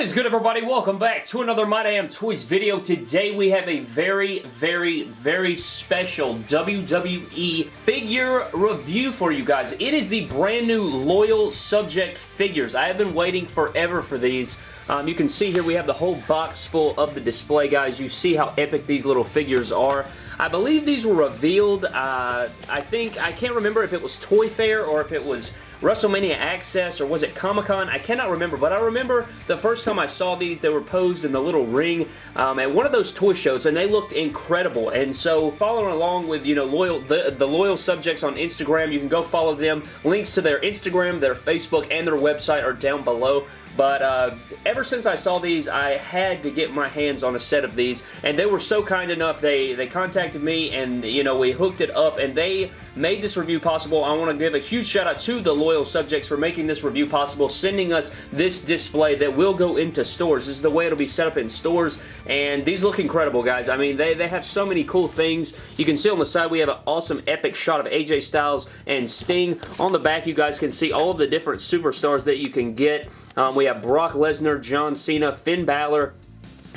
What is good everybody? Welcome back to another My Damn Toys video. Today we have a very, very, very special WWE figure review for you guys. It is the brand new Loyal Subject figures. I have been waiting forever for these. Um, you can see here we have the whole box full of the display, guys. You see how epic these little figures are. I believe these were revealed, uh, I think, I can't remember if it was Toy Fair or if it was WrestleMania Access or was it Comic-Con? I cannot remember, but I remember the first time I saw these, they were posed in the little ring um, at one of those toy shows, and they looked incredible. And so following along with, you know, loyal the, the loyal subjects on Instagram, you can go follow them. Links to their Instagram, their Facebook, and their website are down below. But uh, ever since I saw these, I had to get my hands on a set of these, and they were so kind enough. They they contacted me, and you know we hooked it up, and they made this review possible. I want to give a huge shout out to the loyal subjects for making this review possible, sending us this display that will go into stores. This is the way it'll be set up in stores, and these look incredible, guys. I mean, they, they have so many cool things. You can see on the side we have an awesome epic shot of AJ Styles and Sting. On the back, you guys can see all of the different superstars that you can get. Um, we have Brock Lesnar, John Cena, Finn Balor,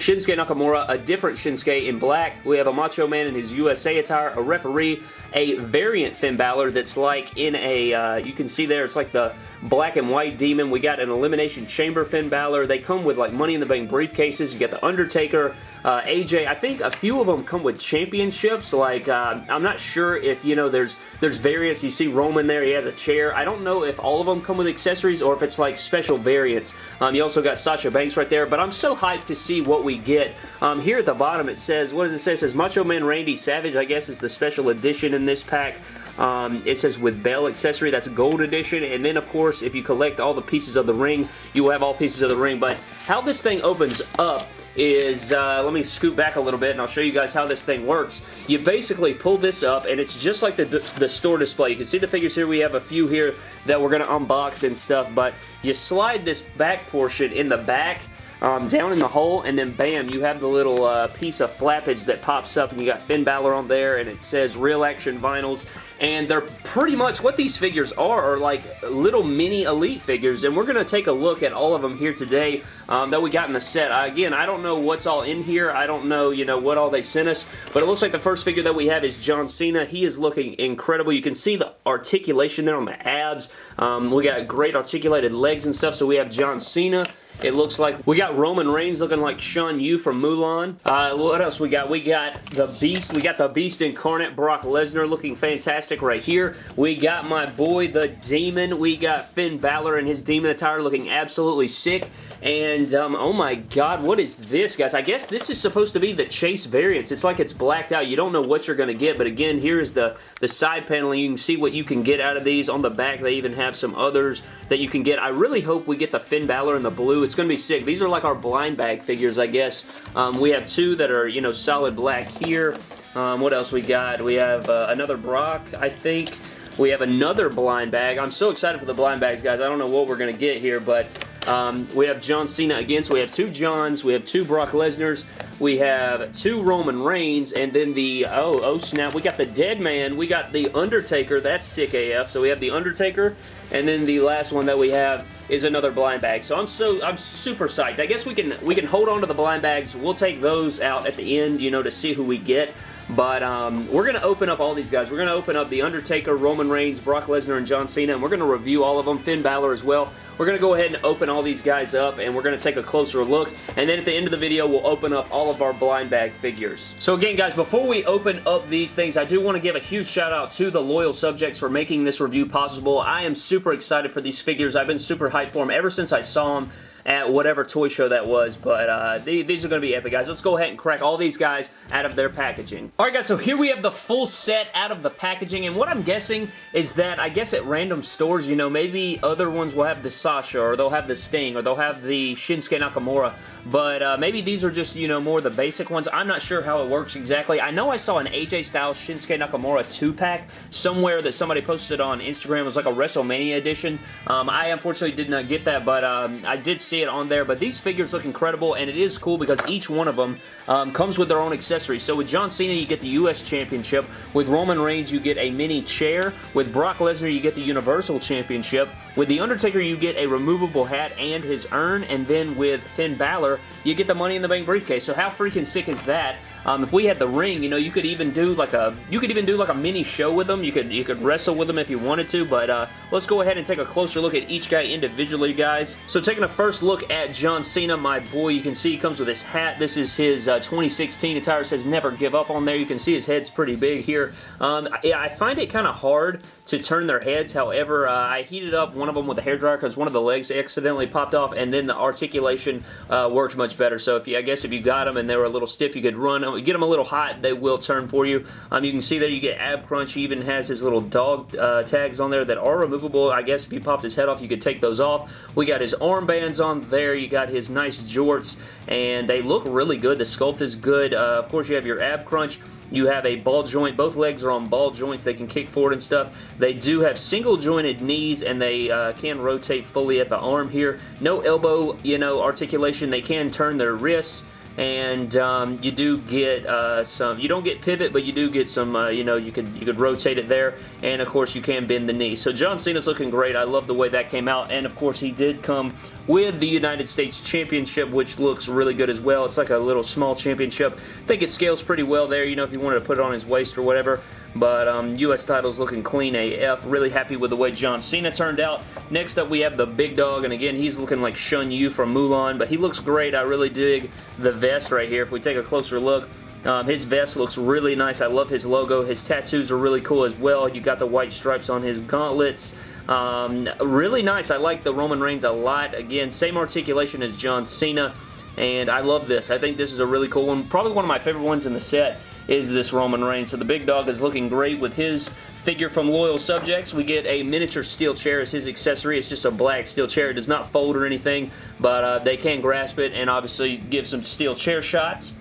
Shinsuke Nakamura, a different Shinsuke in black. We have a Macho Man in his USA attire, a referee, a variant Finn Balor that's like in a, uh, you can see there, it's like the black and white demon. We got an Elimination Chamber Finn Balor. They come with like Money in the Bank briefcases. You get the Undertaker, uh, AJ. I think a few of them come with championships. Like, uh, I'm not sure if, you know, there's there's various. You see Roman there. He has a chair. I don't know if all of them come with accessories or if it's like special variants. Um, you also got Sasha Banks right there. But I'm so hyped to see what we get. Um, here at the bottom it says, what does it say? It says Macho Man Randy Savage, I guess is the special edition in this pack. Um, it says with bell accessory, that's a gold edition. And then, of course, if you collect all the pieces of the ring, you will have all pieces of the ring. But how this thing opens up is, uh, let me scoot back a little bit and I'll show you guys how this thing works. You basically pull this up and it's just like the, the store display. You can see the figures here. We have a few here that we're going to unbox and stuff, but you slide this back portion in the back um, down in the hole, and then bam, you have the little uh, piece of flappage that pops up, and you got Finn Balor on there, and it says Real Action Vinyls, and they're pretty much what these figures are, are like little mini Elite figures, and we're going to take a look at all of them here today um, that we got in the set. Uh, again, I don't know what's all in here. I don't know, you know, what all they sent us, but it looks like the first figure that we have is John Cena. He is looking incredible. You can see the articulation there on the abs. Um, we got great articulated legs and stuff, so we have John Cena. It looks like we got Roman Reigns looking like Shan Yu from Mulan. Uh, what else we got? We got the Beast. We got the Beast incarnate Brock Lesnar looking fantastic right here. We got my boy the Demon. We got Finn Balor in his Demon attire looking absolutely sick. And, um, oh my god, what is this, guys? I guess this is supposed to be the Chase variants. It's like it's blacked out. You don't know what you're going to get, but again, here is the, the side panel. You can see what you can get out of these. On the back, they even have some others that you can get. I really hope we get the Finn Balor in the blue. It's going to be sick. These are like our blind bag figures, I guess. Um, we have two that are, you know, solid black here. Um, what else we got? We have uh, another Brock, I think. We have another blind bag. I'm so excited for the blind bags, guys. I don't know what we're going to get here, but um, we have John Cena again, so we have two Johns, we have two Brock Lesnar's, we have two Roman Reigns, and then the, oh, oh snap, we got the Dead Man, we got the Undertaker, that's sick AF, so we have the Undertaker, and then the last one that we have is another blind bag. So I'm so I'm super psyched. I guess we can we can hold on to the blind bags. We'll take those out at the end, you know, to see who we get. But um, we're going to open up all these guys. We're going to open up The Undertaker, Roman Reigns, Brock Lesnar, and John Cena, and we're going to review all of them. Finn Balor as well. We're going to go ahead and open all these guys up, and we're going to take a closer look. And then at the end of the video, we'll open up all of our blind bag figures. So again, guys, before we open up these things, I do want to give a huge shout out to the loyal subjects for making this review possible. I am super excited for these figures. I've been super hyped for them ever since I saw them at whatever toy show that was, but uh, these are going to be epic, guys. Let's go ahead and crack all these guys out of their packaging. Alright, guys, so here we have the full set out of the packaging, and what I'm guessing is that, I guess at random stores, you know, maybe other ones will have the Sasha, or they'll have the Sting, or they'll have the Shinsuke Nakamura, but uh, maybe these are just, you know, more the basic ones. I'm not sure how it works exactly. I know I saw an AJ Styles Shinsuke Nakamura 2-pack somewhere that somebody posted on Instagram. It was like a WrestleMania edition. Um, I unfortunately did not get that, but um, I did see see it on there, but these figures look incredible, and it is cool because each one of them um, comes with their own accessories. So with John Cena, you get the U.S. Championship. With Roman Reigns, you get a mini chair. With Brock Lesnar, you get the Universal Championship. With The Undertaker, you get a removable hat and his urn, and then with Finn Balor, you get the Money in the Bank briefcase. So how freaking sick is that? Um, if we had the ring, you know, you could even do like a you could even do like a mini show with them. You could you could wrestle with them if you wanted to, but uh, let's go ahead and take a closer look at each guy individually, guys. So taking a first look at John Cena, my boy, you can see he comes with his hat. This is his uh, 2016 attire. says never give up on there. You can see his head's pretty big here. Um, yeah, I find it kind of hard to turn their heads. However, uh, I heated up one of them with a hairdryer because one of the legs accidentally popped off, and then the articulation uh, worked much better. So if you, I guess if you got them and they were a little stiff, you could run get them a little hot, they will turn for you. Um, you can see there you get ab crunch. He even has his little dog uh, tags on there that are removable. I guess if you popped his head off, you could take those off. We got his armbands on there. You got his nice jorts, and they look really good. The sculpt is good. Uh, of course, you have your ab crunch. You have a ball joint. Both legs are on ball joints. They can kick forward and stuff. They do have single jointed knees and they uh, can rotate fully at the arm here. No elbow, you know, articulation. They can turn their wrists and um, you do get uh, some, you don't get pivot, but you do get some, uh, you know, you could you could rotate it there, and of course you can bend the knee. So John Cena's looking great. I love the way that came out, and of course he did come with the United States Championship, which looks really good as well. It's like a little small championship. I think it scales pretty well there, you know, if you wanted to put it on his waist or whatever. But um, U.S. title's looking clean AF. Really happy with the way John Cena turned out. Next up, we have the big dog, and again, he's looking like Shan Yu from Mulan, but he looks great. I really dig the vest right here. If we take a closer look, um, his vest looks really nice. I love his logo. His tattoos are really cool as well. You got the white stripes on his gauntlets. Um, really nice. I like the Roman Reigns a lot. Again, same articulation as John Cena, and I love this. I think this is a really cool one. Probably one of my favorite ones in the set is this Roman Reigns. So the big dog is looking great with his figure from Loyal Subjects. We get a miniature steel chair as his accessory. It's just a black steel chair. It does not fold or anything, but uh, they can grasp it and obviously give some steel chair shots.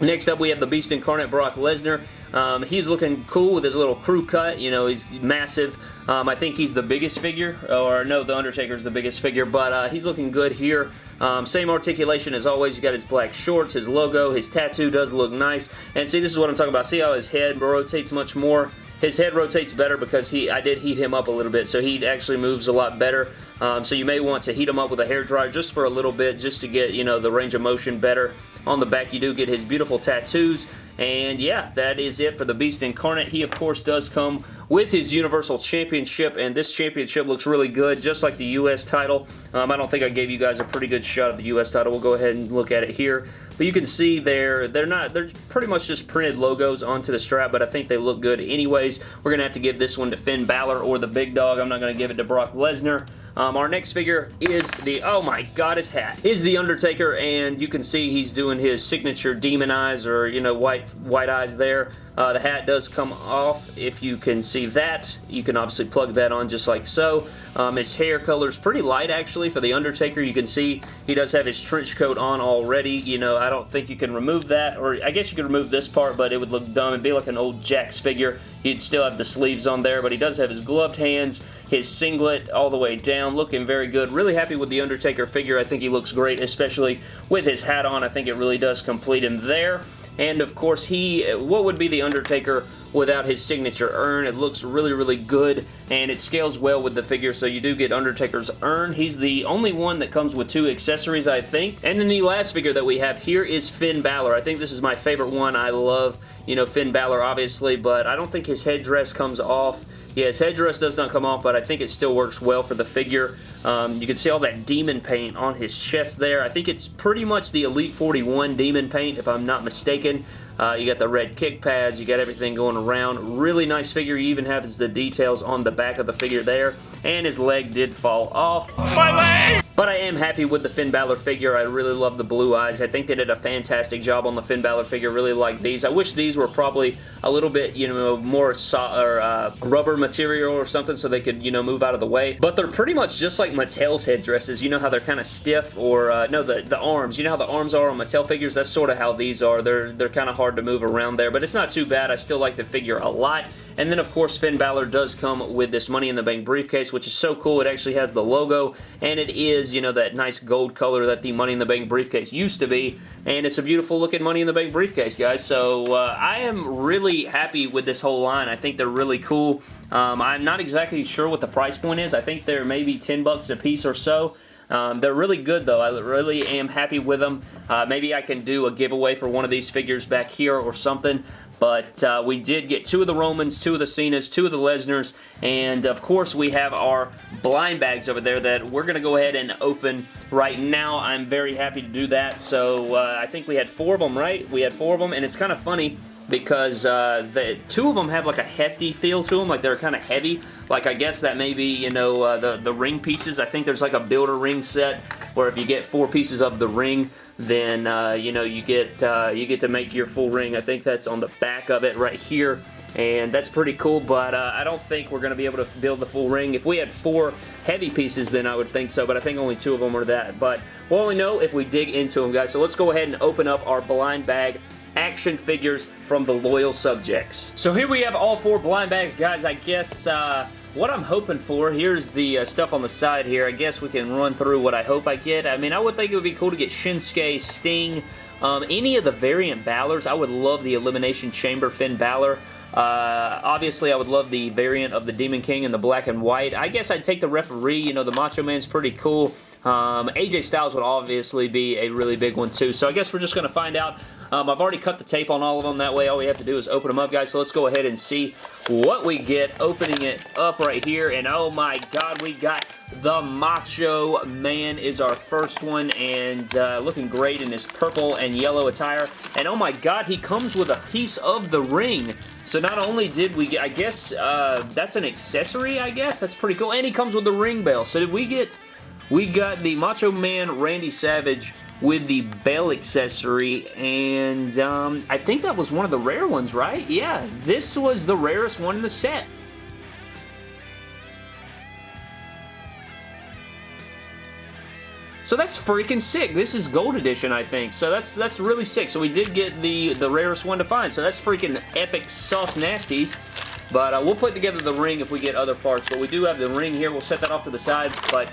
Next up, we have the Beast Incarnate Brock Lesnar. Um, he's looking cool with his little crew cut. You know, he's massive. Um, I think he's the biggest figure, or no, The Undertaker's the biggest figure, but uh, he's looking good here. Um, same articulation as always. You got his black shorts, his logo, his tattoo does look nice. And see, this is what I'm talking about. See how his head rotates much more? His head rotates better because he I did heat him up a little bit, so he actually moves a lot better. Um, so you may want to heat him up with a hair dryer just for a little bit, just to get, you know, the range of motion better. On the back, you do get his beautiful tattoos. And yeah, that is it for the Beast Incarnate. He, of course, does come with his Universal Championship, and this championship looks really good, just like the U.S. title. Um, I don't think I gave you guys a pretty good shot of the U.S. title. We'll go ahead and look at it here. But you can see they're, they're not, they're pretty much just printed logos onto the strap, but I think they look good anyways. We're going to have to give this one to Finn Balor or the Big Dog. I'm not going to give it to Brock Lesnar. Um, our next figure is the, oh my god, his hat, is The Undertaker, and you can see he's doing his signature demon eyes or, you know, white, white eyes there. Uh, the hat does come off if you can see that. You can obviously plug that on just like so. Um, his hair color is pretty light actually for The Undertaker. You can see he does have his trench coat on already. You know, I don't think you can remove that, or I guess you could remove this part, but it would look dumb. It'd be like an old Jakks figure. He'd still have the sleeves on there, but he does have his gloved hands, his singlet all the way down, looking very good. Really happy with the Undertaker figure. I think he looks great, especially with his hat on. I think it really does complete him there. And of course, he, uh, what would be The Undertaker without his signature urn? It looks really, really good, and it scales well with the figure, so you do get Undertaker's urn. He's the only one that comes with two accessories, I think. And then the last figure that we have here is Finn Balor. I think this is my favorite one. I love, you know, Finn Balor, obviously, but I don't think his headdress comes off yeah, his headdress does not come off, but I think it still works well for the figure. Um, you can see all that demon paint on his chest there. I think it's pretty much the Elite 41 demon paint, if I'm not mistaken. Uh, you got the red kick pads, you got everything going around. Really nice figure. You even have the details on the back of the figure there. And his leg did fall off. My leg! But I am happy with the Finn Balor figure. I really love the blue eyes. I think they did a fantastic job on the Finn Balor figure. Really like these. I wish these were probably a little bit, you know, more so or, uh, rubber material or something so they could, you know, move out of the way. But they're pretty much just like Mattel's headdresses. You know how they're kind of stiff or, uh, no, the, the arms. You know how the arms are on Mattel figures? That's sort of how these are. They're, they're kind of hard to move around there, but it's not too bad. I still like the figure a lot. And then, of course, Finn Balor does come with this Money in the Bank briefcase, which is so cool. It actually has the logo, and it is you know, that nice gold color that the Money in the Bank briefcase used to be, and it's a beautiful looking Money in the Bank briefcase, guys. So uh, I am really happy with this whole line. I think they're really cool. Um, I'm not exactly sure what the price point is. I think they're maybe 10 bucks a piece or so. Um, they're really good though. I really am happy with them. Uh, maybe I can do a giveaway for one of these figures back here or something. But uh, we did get two of the Romans, two of the Cenas, two of the Lesnars, and of course we have our blind bags over there that we're going to go ahead and open right now. I'm very happy to do that. So uh, I think we had four of them, right? We had four of them, and it's kind of funny because uh, the two of them have like a hefty feel to them, like they're kind of heavy. Like I guess that may be, you know, uh, the, the ring pieces. I think there's like a builder ring set where if you get four pieces of the ring, then uh, you know you get uh, you get to make your full ring. I think that's on the back of it right here and that's pretty cool, but uh, I don't think we're going to be able to build the full ring. If we had four heavy pieces, then I would think so, but I think only two of them are that, but we'll only know if we dig into them, guys. So let's go ahead and open up our blind bag action figures from the loyal subjects. So here we have all four blind bags, guys. I guess uh, what I'm hoping for, here's the uh, stuff on the side here. I guess we can run through what I hope I get. I mean, I would think it would be cool to get Shinsuke, Sting, um, any of the variant Balors. I would love the Elimination Chamber Finn Balor. Uh, obviously, I would love the variant of the Demon King in the black and white. I guess I'd take the referee. You know, the Macho Man's pretty cool. Um, AJ Styles would obviously be a really big one too. So I guess we're just going to find out um, I've already cut the tape on all of them. That way all we have to do is open them up, guys. So let's go ahead and see what we get opening it up right here. And oh my god, we got the Macho Man is our first one and uh, looking great in his purple and yellow attire. And oh my god, he comes with a piece of the ring. So not only did we get, I guess, uh, that's an accessory, I guess. That's pretty cool. And he comes with the ring bell. So did we get, we got the Macho Man Randy Savage with the bell accessory, and um, I think that was one of the rare ones, right? Yeah, this was the rarest one in the set. So that's freaking sick. This is gold edition, I think. So that's that's really sick. So we did get the, the rarest one to find. So that's freaking epic sauce nasties. But uh, we'll put together the ring if we get other parts. But we do have the ring here. We'll set that off to the side. But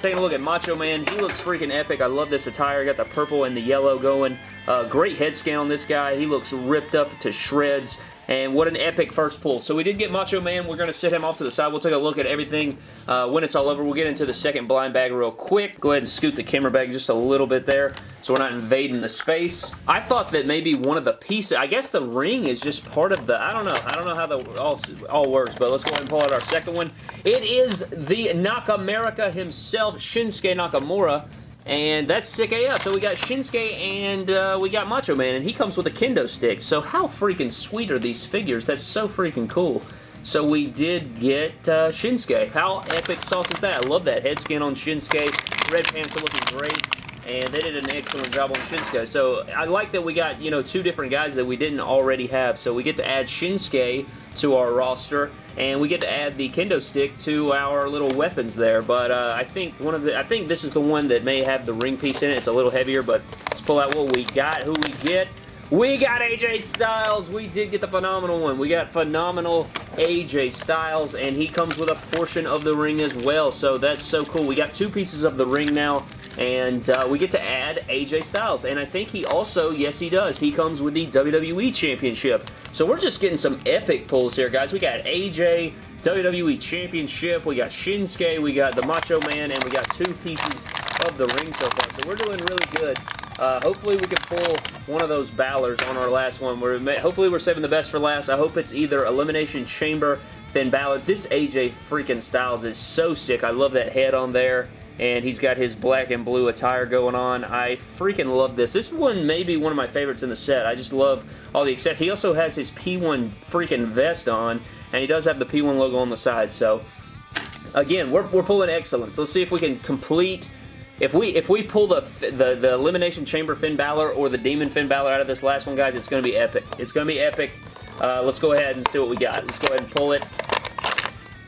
Taking a look at Macho Man, he looks freaking epic. I love this attire. Got the purple and the yellow going. Uh, great head scan on this guy. He looks ripped up to shreds. And what an epic first pull. So we did get Macho Man. We're going to set him off to the side. We'll take a look at everything uh, when it's all over. We'll get into the second blind bag real quick. Go ahead and scoot the camera back just a little bit there so we're not invading the space. I thought that maybe one of the pieces, I guess the ring is just part of the, I don't know. I don't know how the all, all works, but let's go ahead and pull out our second one. It is the Nakamerica himself, Shinsuke Nakamura. And that's sick AF. So we got Shinsuke and uh, we got Macho Man, and he comes with a kendo stick. So how freaking sweet are these figures? That's so freaking cool. So we did get uh, Shinsuke. How epic sauce is that? I love that head skin on Shinsuke. Red pants are looking great. And they did an excellent job on Shinsuke. So I like that we got, you know, two different guys that we didn't already have. So we get to add Shinsuke to our roster and we get to add the kendo stick to our little weapons there but uh, I think one of the I think this is the one that may have the ring piece in it. It's a little heavier but let's pull out what we got who we get we got AJ Styles. We did get the phenomenal one. We got phenomenal AJ Styles, and he comes with a portion of the ring as well, so that's so cool. We got two pieces of the ring now, and uh, we get to add AJ Styles, and I think he also, yes he does, he comes with the WWE Championship. So we're just getting some epic pulls here, guys. We got AJ, WWE Championship, we got Shinsuke, we got the Macho Man, and we got two pieces of the ring so far, so we're doing really good. Uh, hopefully we can pull one of those Balors on our last one. We're, hopefully we're saving the best for last. I hope it's either Elimination Chamber, Finn Balor. This AJ freaking Styles is so sick. I love that head on there and he's got his black and blue attire going on. I freaking love this. This one may be one of my favorites in the set. I just love all the except he also has his P1 freaking vest on, and he does have the P1 logo on the side, so again, we're, we're pulling excellence. Let's see if we can complete if we if we pull the, the, the Elimination Chamber Finn Balor or the Demon Finn Balor out of this last one, guys, it's going to be epic. It's going to be epic. Uh, let's go ahead and see what we got. Let's go ahead and pull it.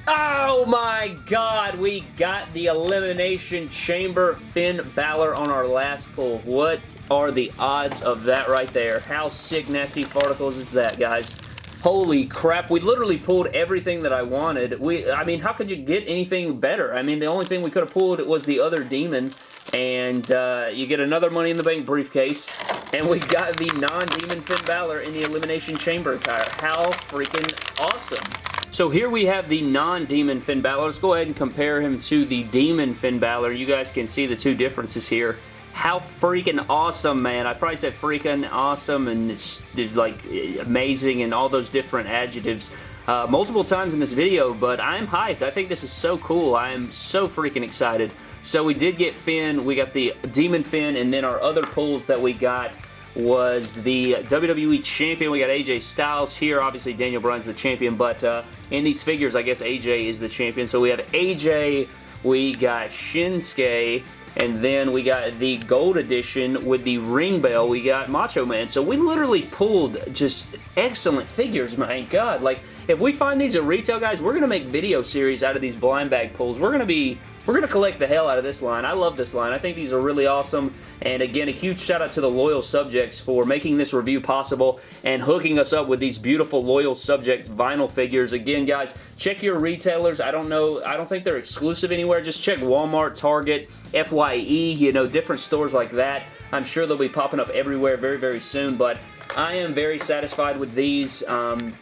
Oh my god, we got the Elimination Chamber Finn Balor on our last pull. What are the odds of that right there? How sick, nasty particles is that, guys? Holy crap, we literally pulled everything that I wanted. We, I mean, how could you get anything better? I mean, the only thing we could have pulled was the other demon, and uh, you get another Money in the Bank briefcase, and we got the non-demon Finn Balor in the Elimination Chamber attire. How freaking awesome. So here we have the non-demon Finn Balor. Let's go ahead and compare him to the demon Finn Balor. You guys can see the two differences here how freaking awesome, man. I probably said freaking awesome and it's like amazing and all those different adjectives uh, multiple times in this video, but I'm hyped. I think this is so cool. I am so freaking excited. So we did get Finn, we got the Demon Finn, and then our other pulls that we got was the WWE Champion. We got AJ Styles here. Obviously, Daniel Bryan's the champion, but uh, in these figures, I guess AJ is the champion. So we have AJ, we got Shinsuke, and then we got the gold edition with the ring bell. We got Macho Man. So we literally pulled just excellent figures, my God. Like, if we find these at retail, guys, we're going to make video series out of these blind bag pulls. We're going to be we're going to collect the hell out of this line. I love this line. I think these are really awesome. And again, a huge shout out to the Loyal Subjects for making this review possible and hooking us up with these beautiful Loyal Subjects vinyl figures. Again, guys, check your retailers. I don't know. I don't think they're exclusive anywhere. Just check Walmart, Target, FYE, you know, different stores like that. I'm sure they'll be popping up everywhere very, very soon. But I am very satisfied with these. Um,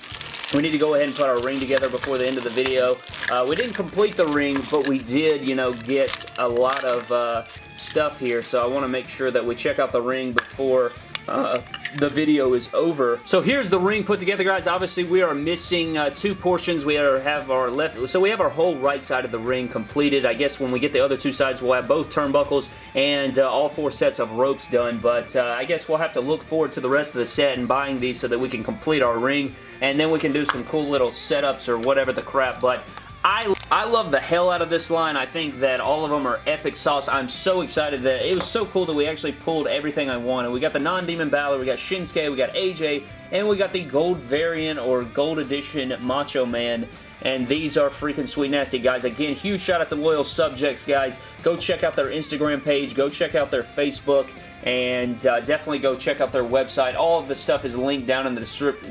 we need to go ahead and put our ring together before the end of the video. Uh, we didn't complete the ring, but we did, you know, get a lot of uh, stuff here, so I want to make sure that we check out the ring before uh, the video is over. So here's the ring put together, guys. Obviously, we are missing uh, two portions. We are, have our left, so we have our whole right side of the ring completed. I guess when we get the other two sides, we'll have both turnbuckles and uh, all four sets of ropes done, but uh, I guess we'll have to look forward to the rest of the set and buying these so that we can complete our ring, and then we can do some cool little setups or whatever the crap, but I, I love the hell out of this line. I think that all of them are epic sauce. I'm so excited that it was so cool that we actually pulled everything I wanted. We got the non-demon Balor, we got Shinsuke, we got AJ, and we got the gold variant or gold edition Macho Man. And these are freaking sweet nasty, guys. Again, huge shout out to Loyal Subjects, guys. Go check out their Instagram page. Go check out their Facebook. And uh, definitely go check out their website. All of the stuff is linked down in the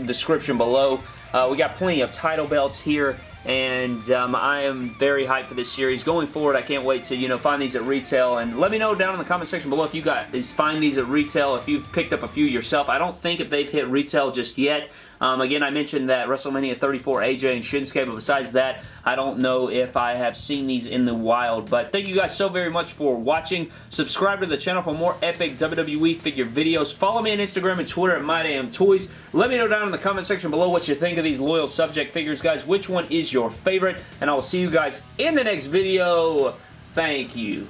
description below. Uh, we got plenty of title belts here and um, I am very hyped for this series. Going forward, I can't wait to, you know, find these at retail, and let me know down in the comment section below if you guys find these at retail, if you've picked up a few yourself. I don't think if they've hit retail just yet, um, again, I mentioned that WrestleMania 34 AJ and Shinsuke, but besides that, I don't know if I have seen these in the wild. But thank you guys so very much for watching. Subscribe to the channel for more epic WWE figure videos. Follow me on Instagram and Twitter at MyDamnToys. Let me know down in the comment section below what you think of these loyal subject figures, guys. Which one is your favorite? And I will see you guys in the next video. Thank you.